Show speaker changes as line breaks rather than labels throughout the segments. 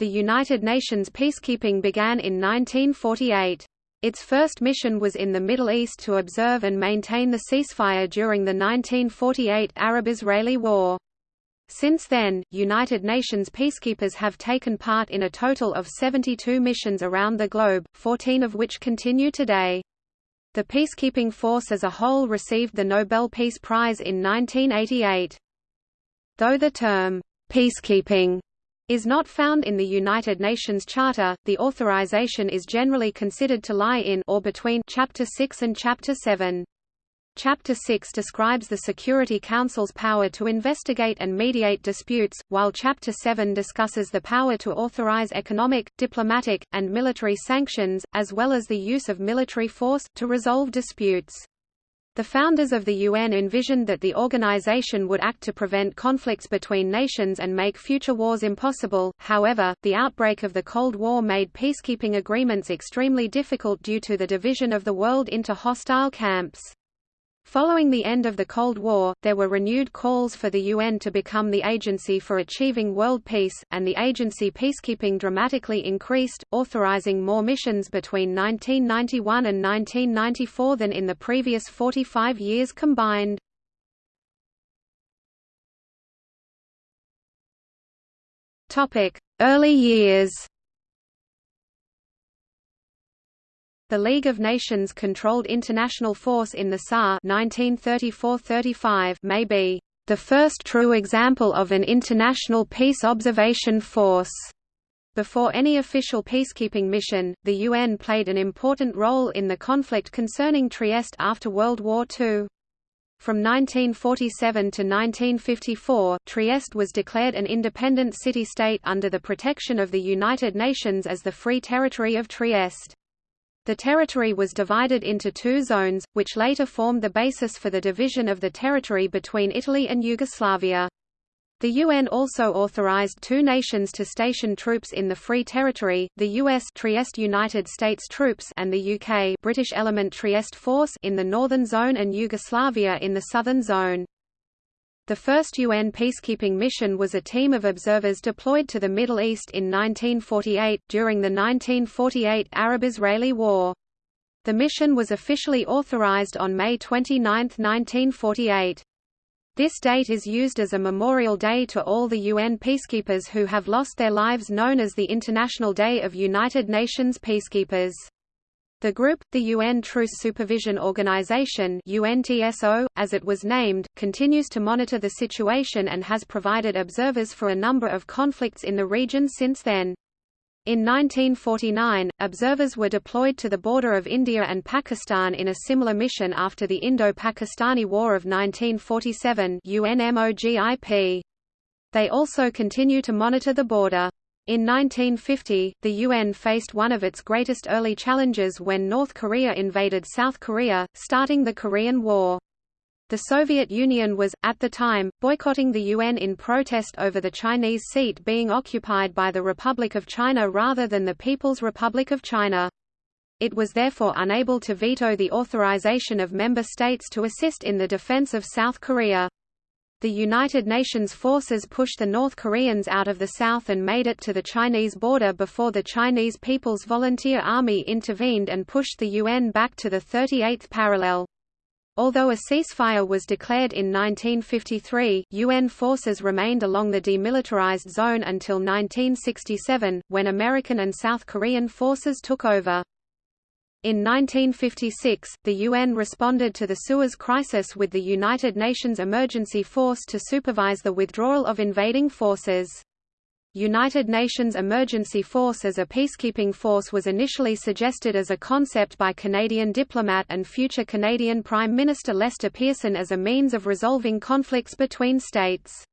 the United Nations peacekeeping began in 1948. Its first mission was in the Middle East to observe and maintain the ceasefire during the 1948 Arab-Israeli War. Since then, United Nations peacekeepers have taken part in a total of 72 missions around the globe, 14 of which continue today. The peacekeeping force as a whole received the Nobel Peace Prize in 1988. Though the term, peacekeeping, is not found in the United Nations Charter, the authorization is generally considered to lie in or between Chapter 6 and Chapter 7. Chapter 6 describes the Security Council's power to investigate and mediate disputes, while Chapter 7 discusses the power to authorize economic, diplomatic, and military sanctions, as well as the use of military force, to resolve disputes. The founders of the UN envisioned that the organization would act to prevent conflicts between nations and make future wars impossible, however, the outbreak of the Cold War made peacekeeping agreements extremely difficult due to the division of the world into hostile camps. Following the end of the Cold War, there were renewed calls for the UN to become the agency for achieving world peace, and the agency peacekeeping dramatically increased, authorizing more missions between 1991 and 1994 than in the previous 45 years combined. Early years The League of Nations controlled international force in the Saar 1934–35 may be the first true example of an international peace observation force. Before any official peacekeeping mission, the UN played an important role in the conflict concerning Trieste after World War II. From 1947 to 1954, Trieste was declared an independent city-state under the protection of the United Nations as the Free Territory of Trieste. The territory was divided into two zones, which later formed the basis for the division of the territory between Italy and Yugoslavia. The UN also authorized two nations to station troops in the Free Territory, the US Trieste United States Troops and the UK British Element Trieste Force in the Northern Zone and Yugoslavia in the Southern Zone. The first UN peacekeeping mission was a team of observers deployed to the Middle East in 1948, during the 1948 Arab-Israeli War. The mission was officially authorized on May 29, 1948. This date is used as a memorial day to all the UN peacekeepers who have lost their lives known as the International Day of United Nations Peacekeepers. The group, the UN Truce Supervision Organization UNTSO, as it was named, continues to monitor the situation and has provided observers for a number of conflicts in the region since then. In 1949, observers were deployed to the border of India and Pakistan in a similar mission after the Indo-Pakistani War of 1947 UNMOGIP. They also continue to monitor the border. In 1950, the UN faced one of its greatest early challenges when North Korea invaded South Korea, starting the Korean War. The Soviet Union was, at the time, boycotting the UN in protest over the Chinese seat being occupied by the Republic of China rather than the People's Republic of China. It was therefore unable to veto the authorization of member states to assist in the defense of South Korea. The United Nations forces pushed the North Koreans out of the south and made it to the Chinese border before the Chinese People's Volunteer Army intervened and pushed the UN back to the 38th parallel. Although a ceasefire was declared in 1953, UN forces remained along the demilitarized zone until 1967, when American and South Korean forces took over. In 1956, the UN responded to the Suez crisis with the United Nations Emergency Force to supervise the withdrawal of invading forces. United Nations Emergency Force as a peacekeeping force was initially suggested as a concept by Canadian diplomat and future Canadian Prime Minister Lester Pearson as a means of resolving conflicts between states.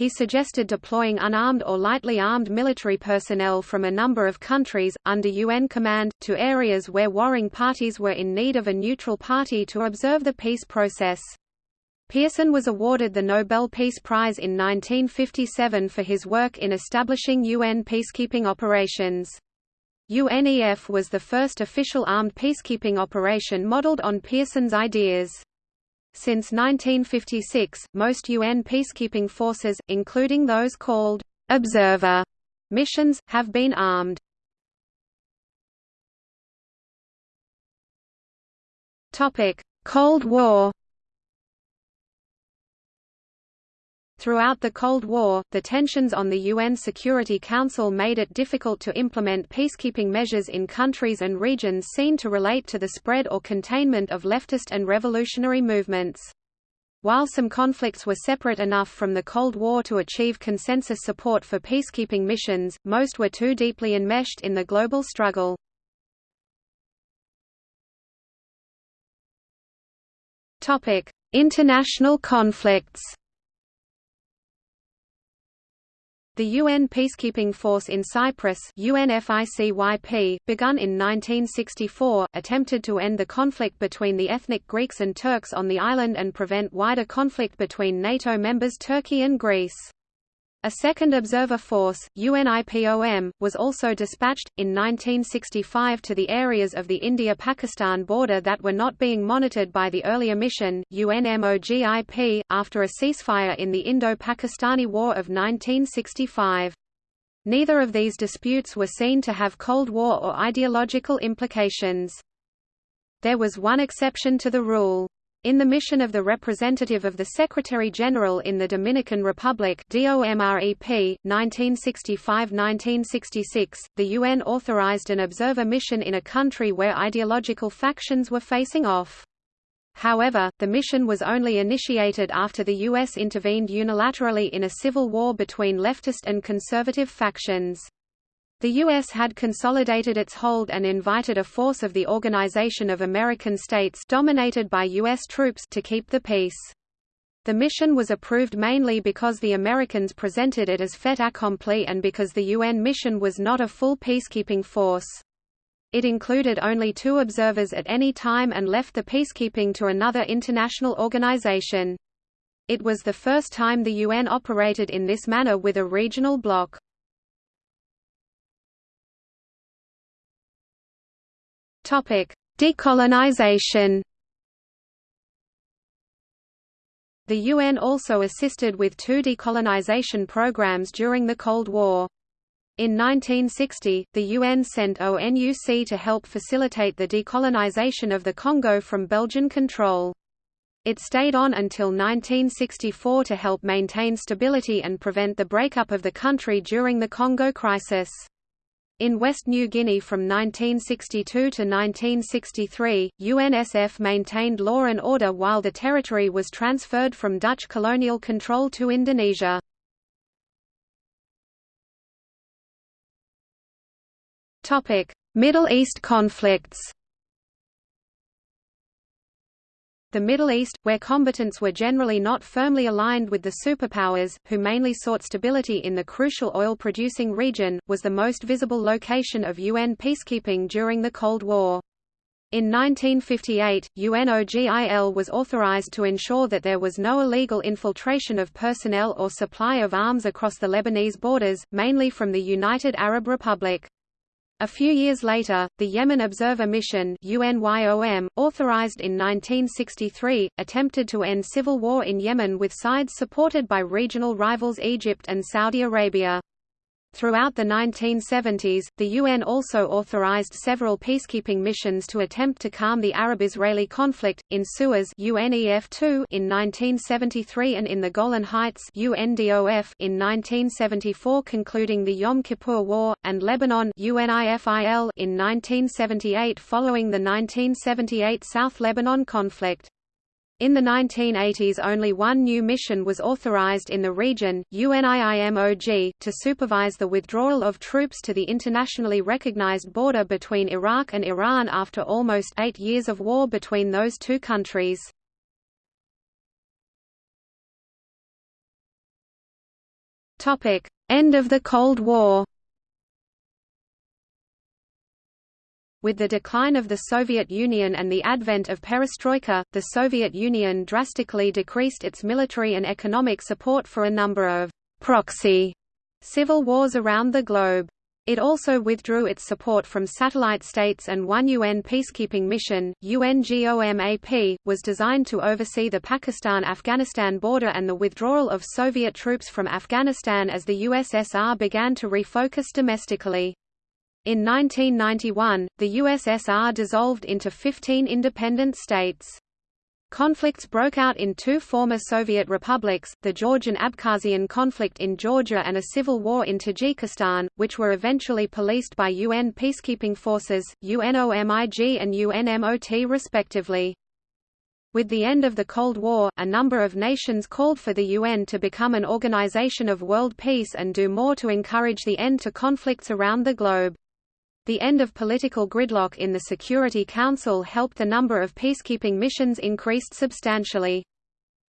He suggested deploying unarmed or lightly armed military personnel from a number of countries, under UN command, to areas where warring parties were in need of a neutral party to observe the peace process. Pearson was awarded the Nobel Peace Prize in 1957 for his work in establishing UN peacekeeping operations. UNEF was the first official armed peacekeeping operation modeled on Pearson's ideas. Since 1956, most UN peacekeeping forces, including those called «observer» missions, have been armed. Topic: Cold War Throughout the Cold War, the tensions on the UN Security Council made it difficult to implement peacekeeping measures in countries and regions seen to relate to the spread or containment of leftist and revolutionary movements. While some conflicts were separate enough from the Cold War to achieve consensus support for peacekeeping missions, most were too deeply enmeshed in the global struggle. International conflicts The UN peacekeeping force in Cyprus UNFICYP, begun in 1964, attempted to end the conflict between the ethnic Greeks and Turks on the island and prevent wider conflict between NATO members Turkey and Greece. A second observer force, UNIPOM, was also dispatched, in 1965 to the areas of the India-Pakistan border that were not being monitored by the earlier mission, UNMOGIP, after a ceasefire in the Indo-Pakistani War of 1965. Neither of these disputes were seen to have Cold War or ideological implications. There was one exception to the rule. In the mission of the representative of the Secretary-General in the Dominican Republic DOMREP, 1965–1966, the UN authorized an observer mission in a country where ideological factions were facing off. However, the mission was only initiated after the U.S. intervened unilaterally in a civil war between leftist and conservative factions. The U.S. had consolidated its hold and invited a force of the Organization of American States dominated by U.S. troops to keep the peace. The mission was approved mainly because the Americans presented it as fait accompli and because the UN mission was not a full peacekeeping force. It included only two observers at any time and left the peacekeeping to another international organization. It was the first time the UN operated in this manner with a regional bloc. Topic: Decolonization. The UN also assisted with two decolonization programs during the Cold War. In 1960, the UN sent ONUC to help facilitate the decolonization of the Congo from Belgian control. It stayed on until 1964 to help maintain stability and prevent the breakup of the country during the Congo crisis. In West New Guinea from 1962 to 1963, UNSF maintained law and order while the territory was transferred from Dutch colonial control to Indonesia. Middle East conflicts The Middle East, where combatants were generally not firmly aligned with the superpowers, who mainly sought stability in the crucial oil-producing region, was the most visible location of UN peacekeeping during the Cold War. In 1958, UNOGIL was authorized to ensure that there was no illegal infiltration of personnel or supply of arms across the Lebanese borders, mainly from the United Arab Republic. A few years later, the Yemen Observer Mission UNYOM, authorized in 1963, attempted to end civil war in Yemen with sides supported by regional rivals Egypt and Saudi Arabia. Throughout the 1970s, the UN also authorized several peacekeeping missions to attempt to calm the Arab-Israeli conflict, in Suez UNEF-2 in 1973 and in the Golan Heights UNDOF in 1974 concluding the Yom Kippur War, and Lebanon UNIFIL in 1978 following the 1978 South Lebanon conflict. In the 1980s only one new mission was authorized in the region, UNIIMOG, to supervise the withdrawal of troops to the internationally recognized border between Iraq and Iran after almost eight years of war between those two countries. End of the Cold War With the decline of the Soviet Union and the advent of perestroika, the Soviet Union drastically decreased its military and economic support for a number of proxy civil wars around the globe. It also withdrew its support from satellite states and one UN peacekeeping mission, UNGOMAP, was designed to oversee the Pakistan-Afghanistan border and the withdrawal of Soviet troops from Afghanistan as the USSR began to refocus domestically. In 1991, the USSR dissolved into 15 independent states. Conflicts broke out in two former Soviet republics, the Georgian-Abkhazian conflict in Georgia and a civil war in Tajikistan, which were eventually policed by UN peacekeeping forces, UNOMIG and UNMOT respectively. With the end of the Cold War, a number of nations called for the UN to become an organization of world peace and do more to encourage the end to conflicts around the globe. The end of political gridlock in the Security Council helped the number of peacekeeping missions increased substantially.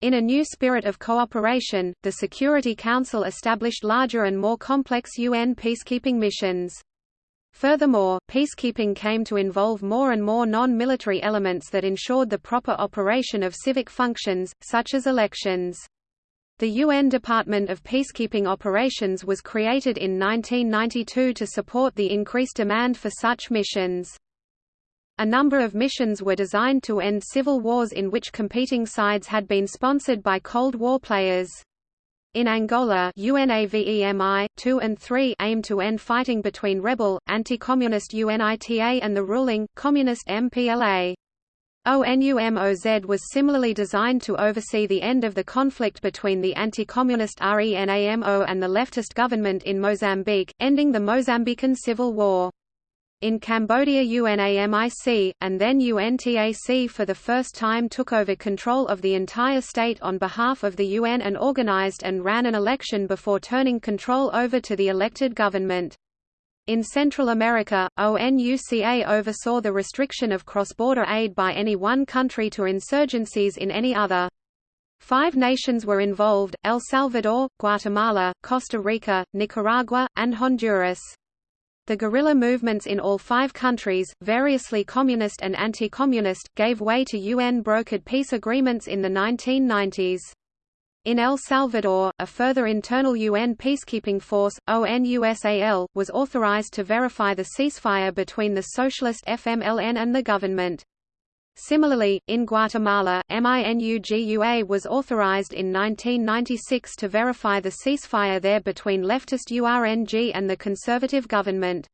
In a new spirit of cooperation, the Security Council established larger and more complex UN peacekeeping missions. Furthermore, peacekeeping came to involve more and more non-military elements that ensured the proper operation of civic functions, such as elections. The UN Department of Peacekeeping Operations was created in 1992 to support the increased demand for such missions. A number of missions were designed to end civil wars in which competing sides had been sponsored by Cold War players. In Angola UNAVEM I 2 and 3 aim to end fighting between rebel, anti-communist UNITA and the ruling, communist MPLA. ONUMOZ was similarly designed to oversee the end of the conflict between the anti-communist RENAMO and the leftist government in Mozambique, ending the Mozambican Civil War. In Cambodia UNAMIC, and then UNTAC for the first time took over control of the entire state on behalf of the UN and organized and ran an election before turning control over to the elected government. In Central America, ONUCA oversaw the restriction of cross-border aid by any one country to insurgencies in any other. Five nations were involved, El Salvador, Guatemala, Costa Rica, Nicaragua, and Honduras. The guerrilla movements in all five countries, variously communist and anti-communist, gave way to UN-brokered peace agreements in the 1990s. In El Salvador, a further internal UN peacekeeping force, ONUSAL, was authorized to verify the ceasefire between the socialist FMLN and the government. Similarly, in Guatemala, MINUGUA was authorized in 1996 to verify the ceasefire there between leftist URNG and the conservative government.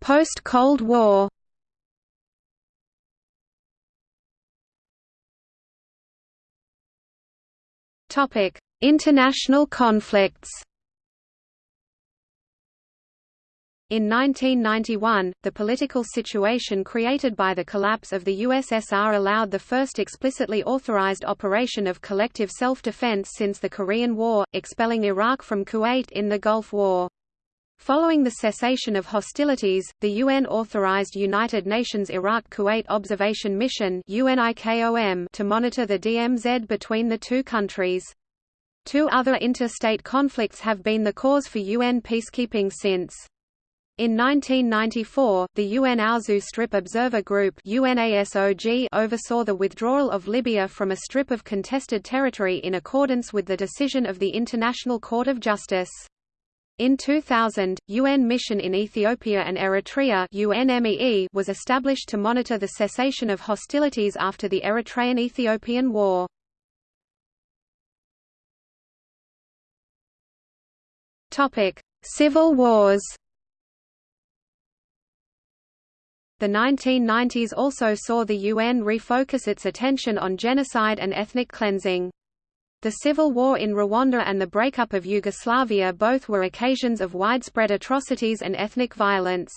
Post-Cold War Topic: International conflicts. In 1991, the political situation created by the collapse of the USSR allowed the first explicitly authorized operation of collective self-defense since the Korean War, expelling Iraq from Kuwait in the Gulf War. Following the cessation of hostilities, the UN authorized United Nations Iraq-Kuwait Observation Mission to monitor the DMZ between the two countries. Two other interstate conflicts have been the cause for UN peacekeeping since. In 1994, the UN Aouzou Strip Observer Group oversaw the withdrawal of Libya from a strip of contested territory in accordance with the decision of the International Court of Justice. In 2000, UN Mission in Ethiopia and Eritrea UNMEE was established to monitor the cessation of hostilities after the Eritrean-Ethiopian War. Civil wars The 1990s also saw the UN refocus its attention on genocide and ethnic cleansing. The civil war in Rwanda and the breakup of Yugoslavia both were occasions of widespread atrocities and ethnic violence.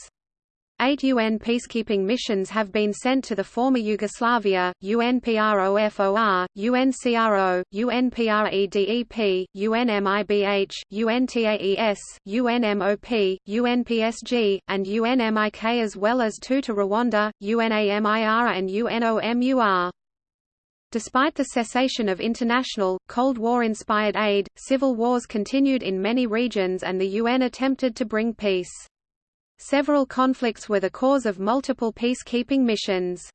Eight UN peacekeeping missions have been sent to the former Yugoslavia, UNPROFOR, UNCRO, UNPREDEP, UNMIBH, UNTAES, UNMOP, UNPSG, and UNMIK as well as two to Rwanda, UNAMIR and UNOMUR. Despite the cessation of international, Cold War-inspired aid, civil wars continued in many regions and the UN attempted to bring peace. Several conflicts were the cause of multiple peacekeeping missions.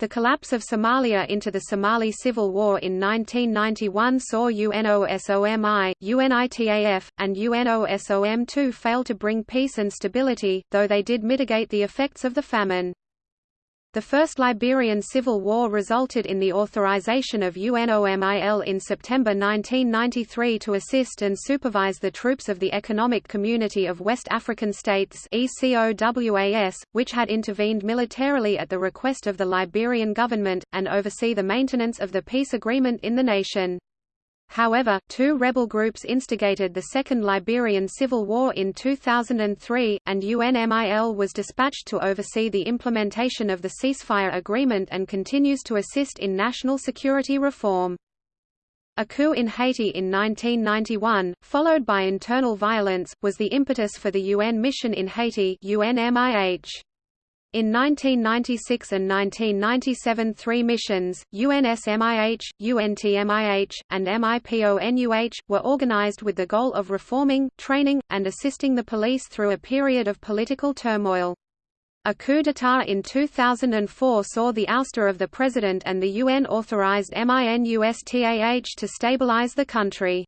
The collapse of Somalia into the Somali Civil War in 1991 saw UNOSOM I, UNITAF, and UNOSOM II fail to bring peace and stability, though they did mitigate the effects of the famine. The First Liberian Civil War resulted in the authorization of UNOMIL in September 1993 to assist and supervise the troops of the Economic Community of West African States which had intervened militarily at the request of the Liberian government, and oversee the maintenance of the peace agreement in the nation. However, two rebel groups instigated the Second Liberian Civil War in 2003, and UNMIL was dispatched to oversee the implementation of the ceasefire agreement and continues to assist in national security reform. A coup in Haiti in 1991, followed by internal violence, was the impetus for the UN mission in Haiti UNMIH. In 1996 and 1997 three missions, UNSMIH, UNTMIH, and MIPONUH, were organized with the goal of reforming, training, and assisting the police through a period of political turmoil. A coup d'état in 2004 saw the ouster of the president and the UN-authorized MINUSTAH to stabilize the country.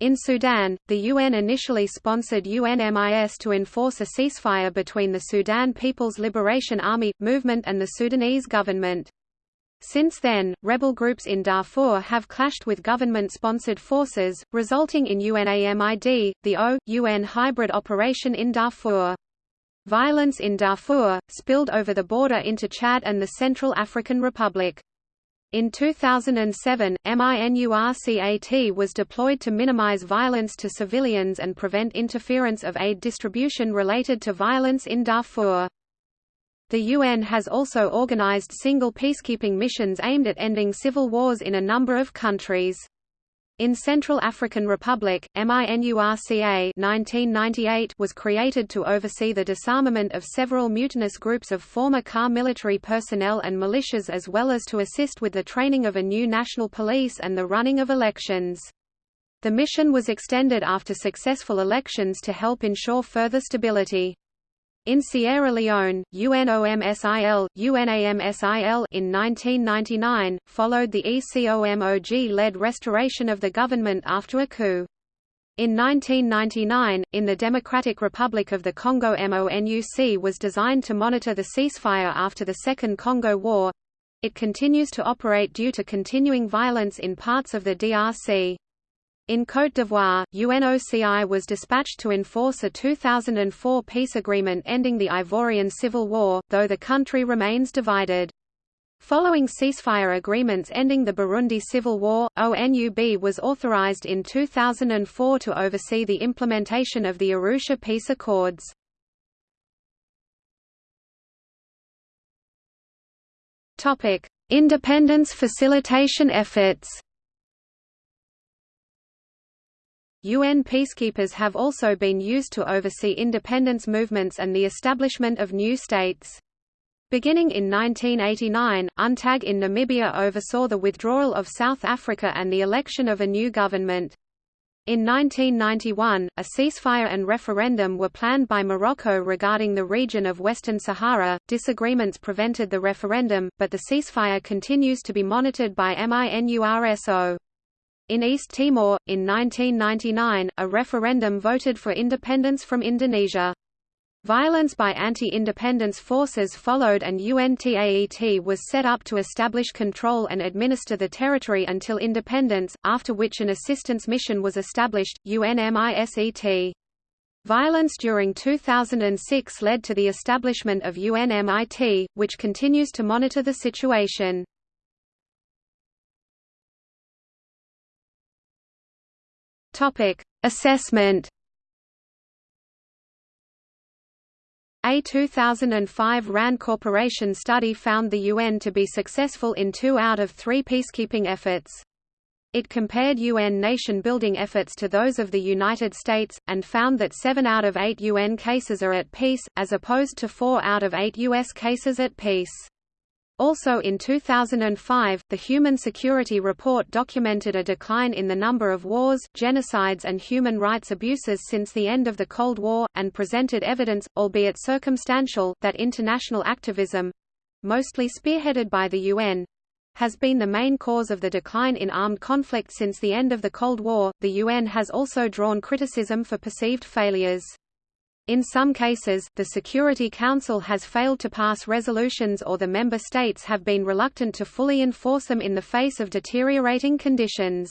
In Sudan, the UN initially sponsored UNMIS to enforce a ceasefire between the Sudan People's Liberation Army, movement and the Sudanese government. Since then, rebel groups in Darfur have clashed with government-sponsored forces, resulting in UNAMID, the O.UN hybrid operation in Darfur. Violence in Darfur, spilled over the border into Chad and the Central African Republic. In 2007, MINURCAT was deployed to minimize violence to civilians and prevent interference of aid distribution related to violence in Darfur. The UN has also organized single peacekeeping missions aimed at ending civil wars in a number of countries. In Central African Republic, MINURCA 1998 was created to oversee the disarmament of several mutinous groups of former CAR military personnel and militias as well as to assist with the training of a new national police and the running of elections. The mission was extended after successful elections to help ensure further stability. In Sierra Leone, UNOMSIL, UNAMSIL in 1999, followed the ECOMOG-led restoration of the government after a coup. In 1999, in the Democratic Republic of the Congo MONUC was designed to monitor the ceasefire after the Second Congo War. It continues to operate due to continuing violence in parts of the DRC. In Côte d'Ivoire, UNOCI was dispatched to enforce a 2004 peace agreement ending the Ivorian Civil War, though the country remains divided. Following ceasefire agreements ending the Burundi Civil War, ONUB was authorized in 2004 to oversee the implementation of the Arusha Peace Accords. Independence facilitation efforts UN peacekeepers have also been used to oversee independence movements and the establishment of new states. Beginning in 1989, UNTAG in Namibia oversaw the withdrawal of South Africa and the election of a new government. In 1991, a ceasefire and referendum were planned by Morocco regarding the region of Western Sahara. Disagreements prevented the referendum, but the ceasefire continues to be monitored by MINURSO. In East Timor, in 1999, a referendum voted for independence from Indonesia. Violence by anti-independence forces followed and UNTAET was set up to establish control and administer the territory until independence, after which an assistance mission was established, UNMISET. Violence during 2006 led to the establishment of UNMIT, which continues to monitor the situation. Topic: Assessment. A 2005 RAND Corporation study found the UN to be successful in two out of three peacekeeping efforts. It compared UN nation-building efforts to those of the United States, and found that seven out of eight UN cases are at peace, as opposed to four out of eight U.S. cases at peace. Also in 2005, the Human Security Report documented a decline in the number of wars, genocides and human rights abuses since the end of the Cold War, and presented evidence, albeit circumstantial, that international activism, mostly spearheaded by the UN, has been the main cause of the decline in armed conflict since the end of the Cold War. The UN has also drawn criticism for perceived failures. In some cases, the Security Council has failed to pass resolutions or the member states have been reluctant to fully enforce them in the face of deteriorating conditions.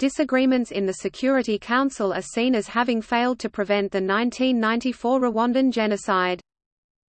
Disagreements in the Security Council are seen as having failed to prevent the 1994 Rwandan genocide.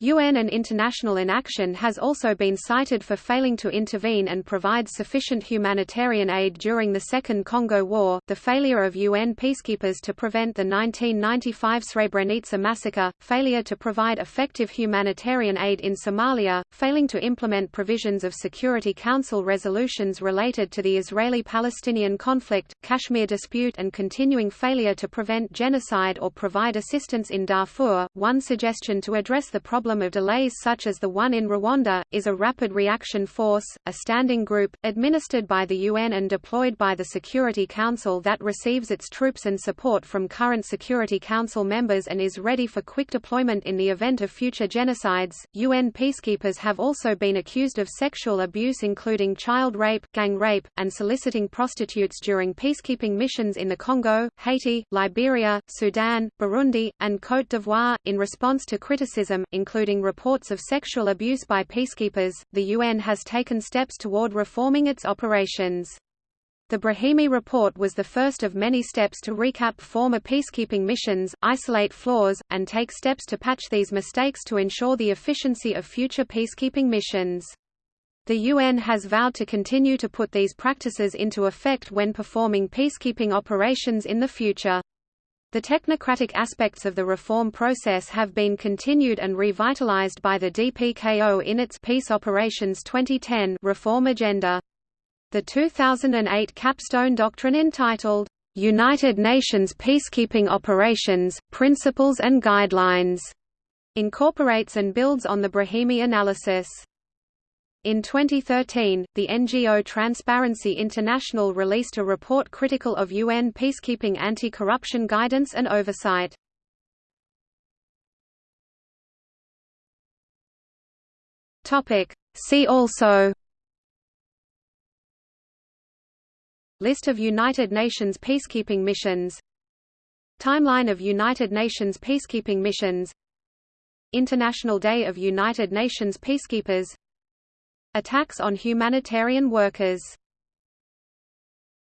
UN and international inaction has also been cited for failing to intervene and provide sufficient humanitarian aid during the Second Congo War, the failure of UN peacekeepers to prevent the 1995 Srebrenica massacre, failure to provide effective humanitarian aid in Somalia, failing to implement provisions of Security Council resolutions related to the Israeli-Palestinian conflict, Kashmir dispute and continuing failure to prevent genocide or provide assistance in Darfur. One suggestion to address the problem problem of delays such as the one in Rwanda, is a Rapid Reaction Force, a standing group, administered by the UN and deployed by the Security Council that receives its troops and support from current Security Council members and is ready for quick deployment in the event of future genocides. UN peacekeepers have also been accused of sexual abuse including child rape, gang rape, and soliciting prostitutes during peacekeeping missions in the Congo, Haiti, Liberia, Sudan, Burundi, and Côte d'Ivoire. In response to criticism, including including reports of sexual abuse by peacekeepers, the UN has taken steps toward reforming its operations. The Brahimi report was the first of many steps to recap former peacekeeping missions, isolate flaws, and take steps to patch these mistakes to ensure the efficiency of future peacekeeping missions. The UN has vowed to continue to put these practices into effect when performing peacekeeping operations in the future. The technocratic aspects of the reform process have been continued and revitalized by the DPKO in its Peace Operations 2010 reform agenda. The 2008 capstone doctrine entitled, "'United Nations Peacekeeping Operations, Principles and Guidelines' incorporates and builds on the Brahimi analysis. In 2013, the NGO Transparency International released a report critical of UN peacekeeping anti-corruption guidance and oversight. See also List of United Nations peacekeeping missions Timeline of United Nations peacekeeping missions International Day of United Nations Peacekeepers Attacks on humanitarian workers